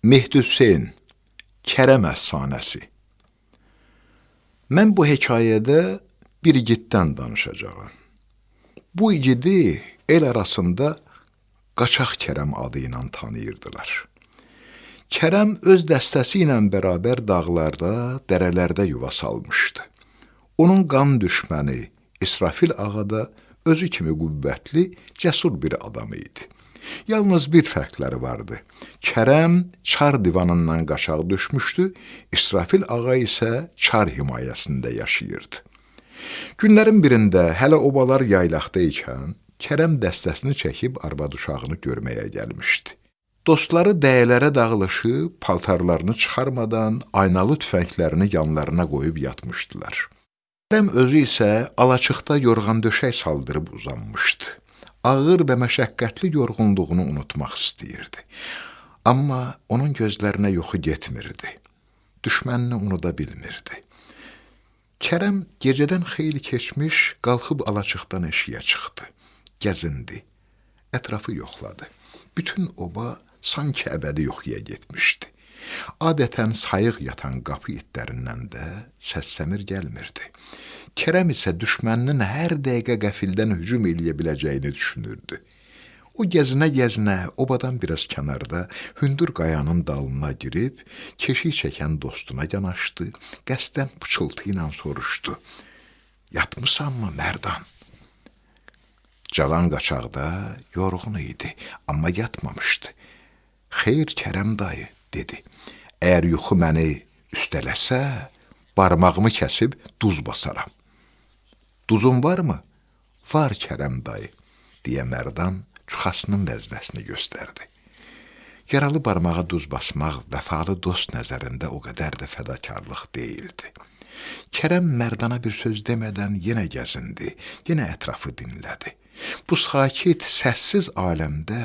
Mehdi Hüseyn, Kərəm əfsanəsi. Mən bu hekayədə bir igiddən danışacağam. Bu igidi el arasında Qaçaq Kərəm adı ilə tanıyırdılar. Kərəm öz dəstəsi ilə bərabər dağlarda, dərələrdə yuva salmışdı. Onun qan düşməni İsrafil ağa da özü kimi qüvvətli, cəsur bir adam idi. Yalnız bir fərqləri vardı. Kərəm çar divanından qaçaq düşmüşdü, İsrafil ağa isə çar himayəsində yaşayırdı. Günlərin birində hələ obalar yaylaqda ikən, Kərəm dəstəsini çəkib arvad uşağını görməyə gəlmişdi. Dostları dəyələrə dağılışıb, paltarlarını çıxarmadan aynalı tüfənglərini yanlarına qoyub yatmışdılar. Kərəm özü isə alaçıqda yorğan döşək saldırıb uzanmışdı ağır və məşəqqətli yorğunluğunu unutmaq istəyirdi. Amma onun gözlərinə yuxu getmirdi. Düşmənini unuda bilmirdi. Kərəm gecədən xeyli keçmiş qalxıb alaçıqdan eşiyə çıxdı. Gəzindi. Ətrafı yoxladı. Bütün oba sanki əbədi yuxuya getmişdi. Adətən sayıq yatan qapı itlərindən də səs-səmir gəlmirdi. Kərəm isə düşməninin hər dəqiqə qəfildən hücum eləyə biləcəyini düşünürdü. O gəzinə-gəzinə obadan biraz kənarda hündür qayanın dalına girib, keşik çəkən dostuna yanaşdı, qəsdən pıçıltı ilə soruşdu. Yatmısanmı, Mərdan? Cavan qaçaqda yorğun idi, amma yatmamışdı. Xeyr, Kərəm dayı, dedi. Əgər yuxu məni üstələsə, barmağımı kəsib duz basaram. Duzun varmı? Var Kərəm dayı, deyə Mərdan çuxasının vəznəsini göstərdi. Yaralı barmağa duz basmaq vəfalı dost nəzərində o qədər də fədakarlıq deyildi. Kərəm Mərdana bir söz demədən yenə gəzindi, yenə ətrafı dinlədi. Bu sakit, səssiz aləmdə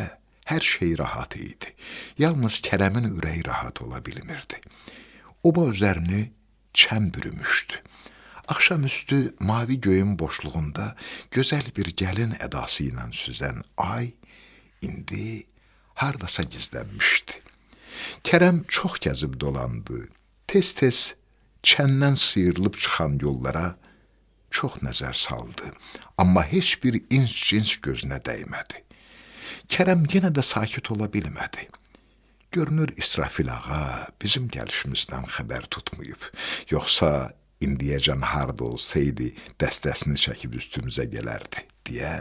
hər şey rahat idi. Yalnız Kərəmin ürəyi rahat ola bilmirdi. Oba üzərini çəm bürümüşdü. Axşamüstü mavi göyün boşluğunda gözəl bir gəlin ədası ilə süzən ay indi hardasa gizlənmişdi. Kərəm çox gəzib dolandı. Tez-tez çəndən sıyrılıb çıxan yollara çox nəzər saldı, amma heç bir ins-cins gözünə dəymədi. Kərəm yenə də sakit ola bilmədi. Görünür İsrafil ağa bizim gəlişimizdən xəbər tutmayıb, yoxsa indiyəcən harda olsaydı dəstəsini çəkib üstümüzə gələrdi, deyə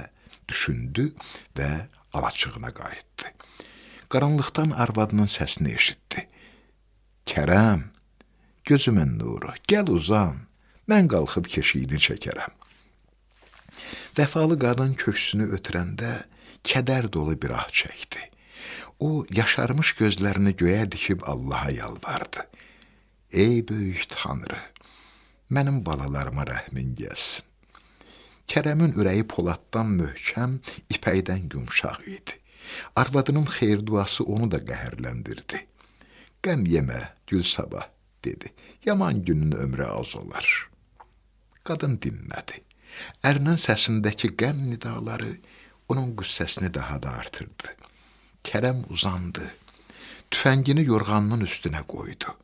düşündü və alaçığına qayıtdı. Qaranlıqdan arvadının səsini eşitdi. Kərəm, gözümün nuru, gəl uzan, mən qalxıb keşiyini çəkərəm. Vəfalı qadın köksünü ötürəndə kədər dolu bir ah çəkdi. O, yaşarmış gözlərini göyə dikib Allaha yalvardı. Ey böyük tanrı, mənim balalarıma rəhmin gəlsin. Kərəmin ürəyi poladdan möhkəm, ipəkdən yumşaq idi. Arvadının xeyir duası onu da qəhərləndirdi. Qəm yemə, gül sabah, dedi. Yaman günün ömrü az olar. Qadın dinmədi. Ərinin səsindəki qəm nidaları onun qüssəsini daha da artırdı. Kərəm uzandı. Tüfəngini yorğanının üstünə qoydu.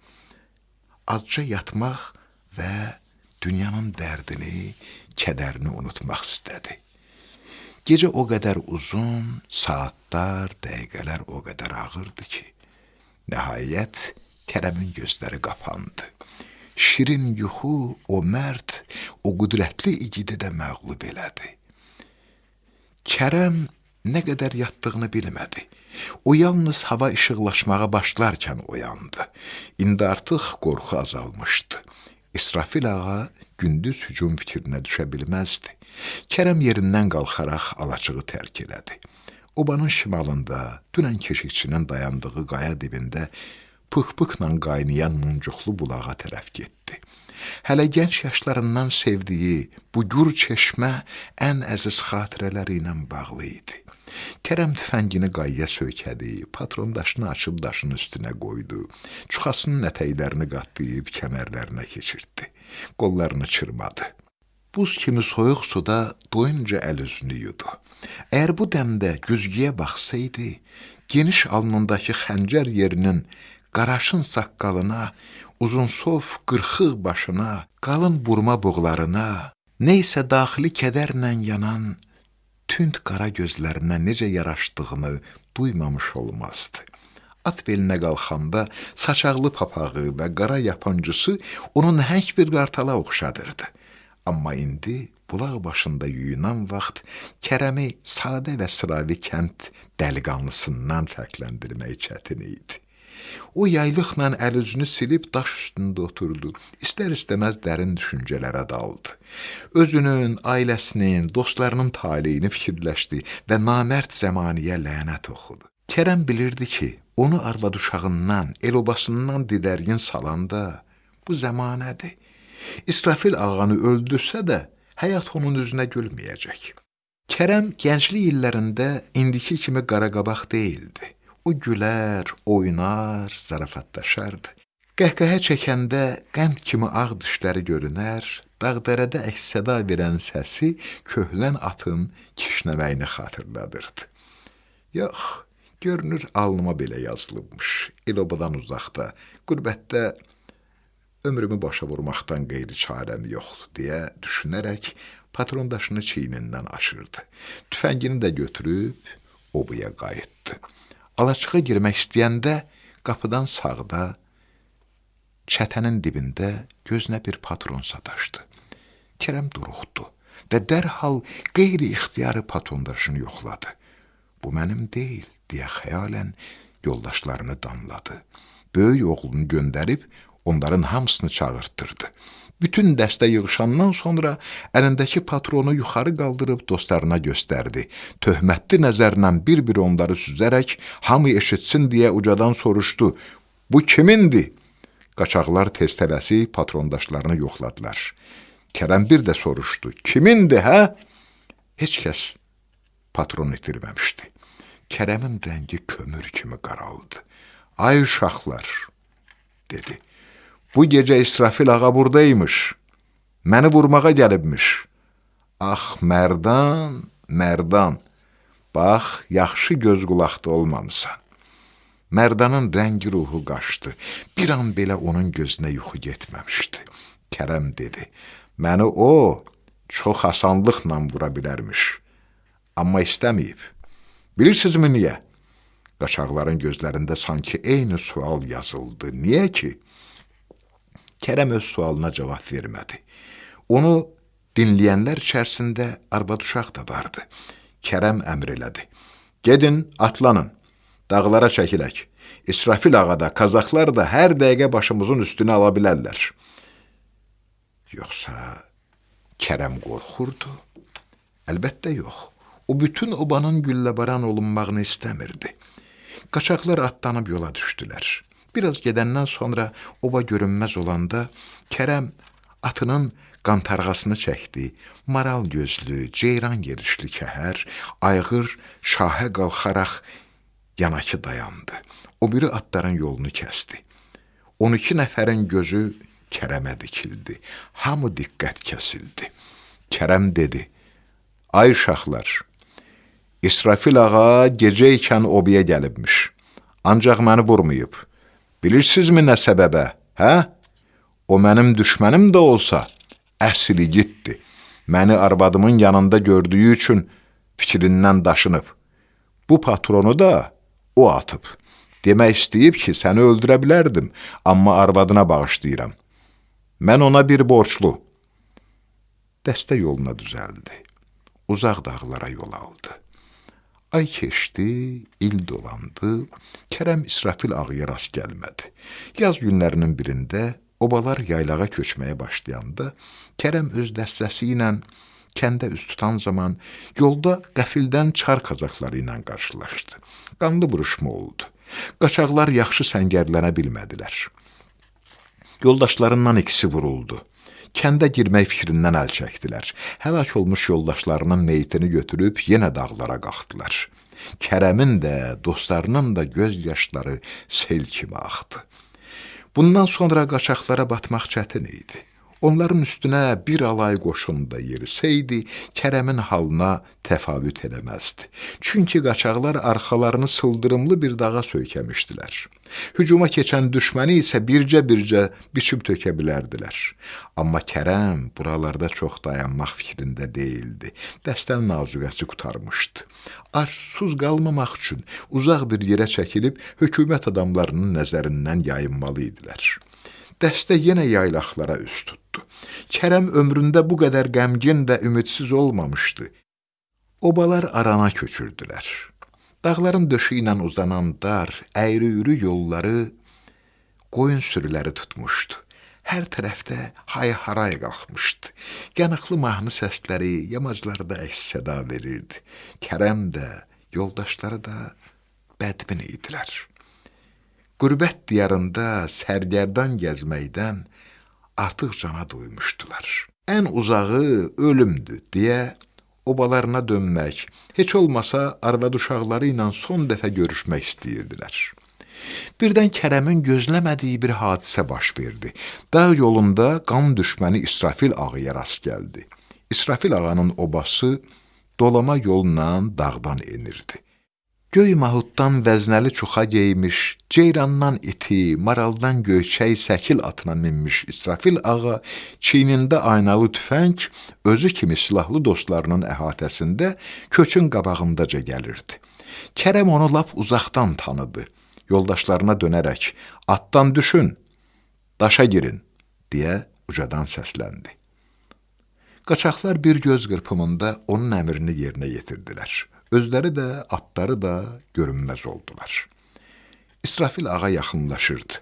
Azca yatmaq və dünyanın dərdini, kədərini unutmaq istədi. Gecə o qədər uzun, saatlar, dəqiqələr o qədər ağırdı ki, nəhayət Kərəmin gözləri qapandı. Şirin yuxu o mərd, o qüdrətli igidi də məğlub elədi. Kərəm nə qədər yatdığını bilmədi. O yalnız hava işıqlaşmağa başlarkən oyandı. İndi artıq qorxu azalmışdı. İsrafil ağa gündüz hücum fikrinə düşə bilməzdi. Kərəm yerindən qalxaraq alaçığı tərk elədi. Obanın şimalında dünən keşikçinin dayandığı qaya dibində pıx-pıxla qaynayan muncuqlu bulağa tərəf getdi. Hələ gənc yaşlarından sevdiyi bu gür çeşmə ən əziz xatirələri ilə bağlı idi. Kərəm tüfəngini qayya söykədi, patron daşını açıb daşın üstünə qoydu. Çuxasının ətəklərini qatlayıb kəmərlərinə keçirtdi. Qollarını çırmadı. Buz kimi soyuq suda doyunca əl üzünü yudu. Əgər bu dəmdə güzgüyə baxsaydı, geniş alnındakı xəncər yerinin qaraşın saqqalına, uzunsov qırxıq başına, qalın burma buğlarına, neysə daxili kədərlə yanan tünd qara gözlərinə necə yaraşdığını duymamış olmazdı. At belinə qalxanda saçaqlı papağı və qara yapancısı onun nəhəng bir qartala oxşadırdı. Amma indi bulaq başında yuyunan vaxt Kərəmi sadə və sıravi kənd dəliqanlısından fərqləndirmək çətin idi. O yaylıqla əl-üzünü silib daş üstündə oturdu. İstər-istəməz dərin düşüncələrə daldı. Özünün, ailəsinin, dostlarının taleyini fikirləşdi və namərd zəmaniyə lənət oxudu. Kərəm bilirdi ki, onu arvad uşağından, el-obasından didərgin salanda bu zəmanədir. İsrafil ağanı öldürsə də, həyat onun üzünə gülməyəcək. Kərəm gənclik illərində indiki kimi qaraqabaq deyildi. O gülər, oynar, zarafatlaşardı. Qəhqəhə çəkəndə qənd kimi ağ dişləri görünər, dağdərədə əks-səda verən səsi köhlən atın kişnəməyini xatırladırdı. Yox, görünür alnıma belə yazılıbmış. El-obadan uzaqda, qürbətdə ömrümü başa vurmaqdan qeyri çarəm yoxdur deyə düşünərək patrondaşını çiynindən aşırdı. Tüfəngini də götürüb obaya qayıtdı. Alaçığa girmək istəyəndə qapıdan sağda, çətənin dibində gözünə bir patron sataşdı. Kərəm duruxdu və dərhal qeyri-ixtiyarı patrondaşını yoxladı. Bu mənim deyil, deyə xəyalən yoldaşlarını danladı. Böyük oğlunu göndərib onların hamısını çağırtdırdı. Bütün dəstə yığışandan sonra əlindəki patronu yuxarı qaldırıb dostlarına göstərdi. Töhmətli nəzərlə bir-bir onları süzərək hamı eşitsin deyə ucadan soruşdu. Bu kimindir? Qaçaqlar tez tələsi patrondaşlarını yoxladılar. Kərəm bir də soruşdu. Kimindir, hə? Heç kəs patron itirməmişdi. Kərəmin rəngi kömür kimi qaraldı. Ay uşaqlar, dedi. Bu gecə İsrafil ağa buradaymış. Məni vurmağa gəlibmiş. Ax, mərdan, mərdan. Bax, yaxşı göz qulaqda olmamısan. Mərdanın rəngi ruhu qaçdı. Bir an belə onun gözünə yuxu getməmişdi. Kərəm dedi, məni o çox asanlıqla vura bilərmiş. Amma istəməyib. Bilirsinizmi niyə? Qaçaqların gözlərində sanki eyni sual yazıldı. Niyə ki? Kərəm öz sualına cavab vermədi. Onu dinləyənlər içərisində arvad uşaq da vardı. Kərəm əmr elədi. Gedin, atlanın, dağlara çəkilək. İsrafil ağa da, kazaklar da hər dəqiqə başımızın üstünə ala bilərlər. Yoxsa Kərəm qorxurdu? Əlbəttə yox. O bütün obanın gülləbaran olunmağını istəmirdi. Qaçaqlar atlanıb yola düşdülər. Biraz gedəndən sonra oba görünməz olanda Kərəm atının qantarğasını çəkdi. Maral gözlü, ceyran yerişli kəhər ayğır şahə qalxaraq yanakı dayandı. O biri atların yolunu kəsdi. 12 nəfərin gözü Kərəmə dikildi. Hamı diqqət kəsildi. Kərəm dedi: "Ay uşaqlar, İsrafil ağa gecə ikən obaya gəlibmiş. Ancaq məni vurmayıb. Bilirsizmi nə səbəbə, hə? O mənim düşmənim də olsa, əsli gitdi. Məni arvadımın yanında gördüyü üçün fikrindən daşınıb. Bu patronu da o atıb. Demək istəyib ki, səni öldürə bilərdim, amma arvadına bağışlayıram. Mən ona bir borçlu. Dəstə yoluna düzəldi. Uzaq dağlara yol aldı. Ay keçdi, il dolandı, Kərəm İsrafil ağıya rast gəlmədi. Yaz günlərinin birində obalar yaylağa köçməyə başlayanda Kərəm öz dəstəsi ilə kəndə üst tutan zaman yolda qəfildən çar kazakları ilə qarşılaşdı. Qanlı vuruşma oldu. Qaçaqlar yaxşı səngərlənə bilmədilər. Yoldaşlarından ikisi vuruldu kəndə girmək fikrindən əl çəkdilər. Həlak olmuş yoldaşlarının meyitini götürüb yenə dağlara qalxdılar. Kərəmin də, dostlarının da göz yaşları sel kimi axdı. Bundan sonra qaçaqlara batmaq çətin idi. Onların üstünə bir alay qoşun da yerisəydi, Kərəmin halına təfavüt eləməzdi. Çünki qaçaqlar arxalarını sıldırımlı bir dağa söykəmişdilər. Hücuma keçən düşməni isə bircə-bircə biçib tökə bilərdilər. Amma Kərəm buralarda çox dayanmaq fikrində deyildi. Dəstənin nazuqəsi qutarmışdı. Ac susuz qalmamaq üçün uzaq bir yerə çəkilib hökumət adamlarının nəzərindən yayınmalı idilər. Dəstə yenə yaylaqlara üz tutdu. Kərəm ömründə bu qədər qəmgin və ümidsiz olmamışdı. Obalar arana köçürdülər. Dağların döşü ilə uzanan dar, əyri-üyrü yolları qoyun sürüləri tutmuşdu. Hər tərəfdə hay-haray qalxmışdı. Yanıqlı mahnı səsləri yamaclarda əks-səda verirdi. Kərəm də, yoldaşları da bədbin idilər. Qürbət diyarında sərgərdan gəzməkdən artıq cana doymuşdular. Ən uzağı ölümdür deyə obalarına dönmək, heç olmasa arvad uşaqları ilə son dəfə görüşmək istəyirdilər. Birdən Kərəmin gözləmədiyi bir hadisə baş verdi. Dağ yolunda qan düşməni İsrafil ağaya rast gəldi. İsrafil ağanın obası dolama yolla dağdan enirdi. Göy mahuddan vəznəli çuxa geymiş, ceyrandan iti, maraldan göyçək səkil atına minmiş İsrafil ağa çiynində aynalı tüfəng özü kimi silahlı dostlarının əhatəsində köçün qabağındaca gəlirdi. Kərəm onu lap uzaqdan tanıdı. Yoldaşlarına dönərək, atdan düşün, daşa girin, deyə ucadan səsləndi. Qaçaqlar bir göz qırpımında onun əmrini yerinə yetirdilər. Özləri də, atları da görünməz oldular. İsrafil ağa yaxınlaşırdı.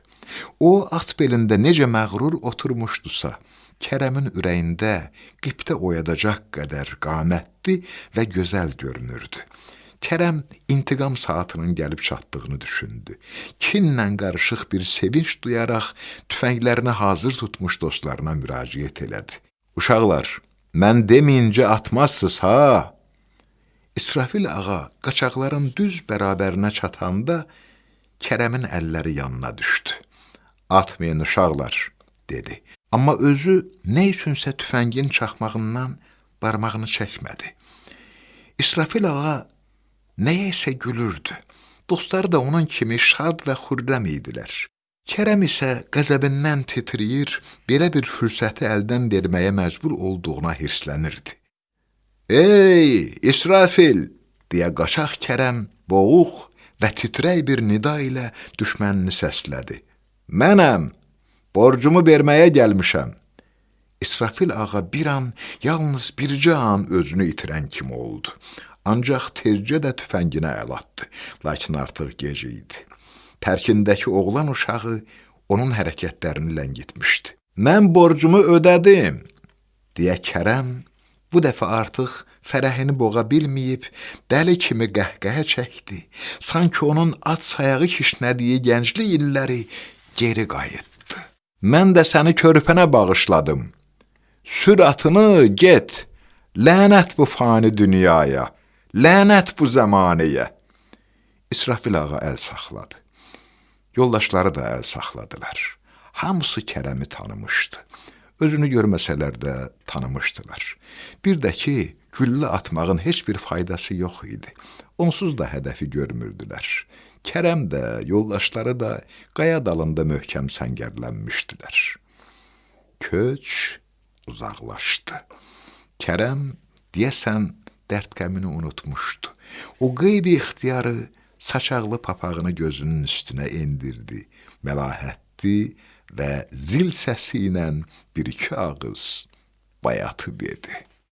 O, at belində necə məğrur oturmuşdusa, Kərəmin ürəyində qiptə oyadacaq qədər qamətli və gözəl görünürdü. Kərəm intiqam saatının gəlib çatdığını düşündü. Kinlə qarışıq bir sevinç duyaraq tüfənglərini hazır tutmuş dostlarına müraciət elədi. Uşaqlar, mən deməyincə atmazsınız ha? İsrafil ağa qaçaqların düz bərabərinə çatanda Kərəmin əlləri yanına düşdü. Atmayın uşaqlar, dedi. Amma özü nə üçünsə tüfəngin çaxmağından barmağını çəkmədi. İsrafil ağa nəyəsə gülürdü. Dostları da onun kimi şad və xürrəm idilər. Kərəm isə qəzəbindən titrəyir, belə bir fürsəti əldən verməyə məcbur olduğuna hirslənirdi. Ey, İsrafil, deyə qaçaq Kərəm boğuq və titrək bir nida ilə düşmənini səslədi. Mənəm, borcumu verməyə gəlmişəm. İsrafil ağa bir an, yalnız bircə an özünü itirən kimi oldu. Ancaq tezcə də tüfənginə əl atdı, lakin artıq gec idi. Tərkindəki oğlan uşağı onun hərəkətlərini ləngitmişdi. Mən borcumu ödədim, deyə Kərəm Bu dəfə artıq fərəhini boğa bilməyib, dəli kimi qəhqəhə çəkdi. Sanki onun at sayağı kişnədiyi gənclik illəri geri qayıtdı. Mən də səni körpənə bağışladım. Sür atını, get. Lənət bu fani dünyaya. Lənət bu zəmanəyə. İsrafil ağa əl saxladı. Yoldaşları da əl saxladılar. Hamısı Kərəmi tanımışdı. Özünü görməsələr də tanımışdılar. Bir də ki, güllə atmağın heç bir faydası yox idi. Onsuz da hədəfi görmürdülər. Kərəm də, yoldaşları da qaya dalında möhkəm səngərlənmişdilər. Köç uzaqlaşdı. Kərəm deyəsən dərd qəmini unutmuşdu. O qeyri-ixtiyarı saçaqlı papağını gözünün üstünə endirdi. Məlahətli və zil səsi ilə bir-iki ağız bayatı dedi.